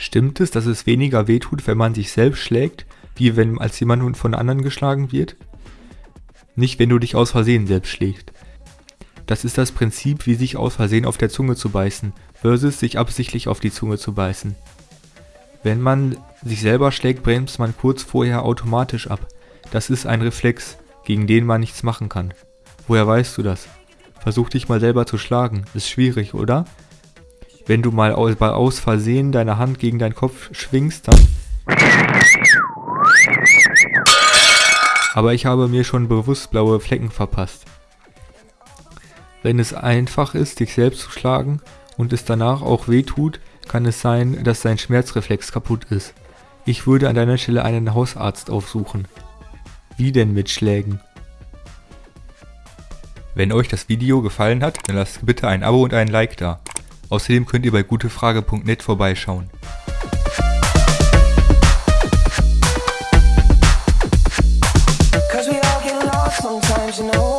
Stimmt es, dass es weniger wehtut, wenn man sich selbst schlägt, wie wenn als jemand von anderen geschlagen wird? Nicht, wenn du dich aus Versehen selbst schlägst. Das ist das Prinzip, wie sich aus Versehen auf der Zunge zu beißen, versus sich absichtlich auf die Zunge zu beißen. Wenn man sich selber schlägt, bremst man kurz vorher automatisch ab. Das ist ein Reflex, gegen den man nichts machen kann. Woher weißt du das? Versuch dich mal selber zu schlagen. Ist schwierig, oder? Wenn du mal aus, aus Versehen deine Hand gegen deinen Kopf schwingst, dann... Aber ich habe mir schon bewusst blaue Flecken verpasst. Wenn es einfach ist, dich selbst zu schlagen und es danach auch weh tut, kann es sein, dass dein Schmerzreflex kaputt ist. Ich würde an deiner Stelle einen Hausarzt aufsuchen. Wie denn mit Schlägen? Wenn euch das Video gefallen hat, dann lasst bitte ein Abo und einen Like da. Außerdem könnt ihr bei gutefrage.net vorbeischauen. sometimes, you know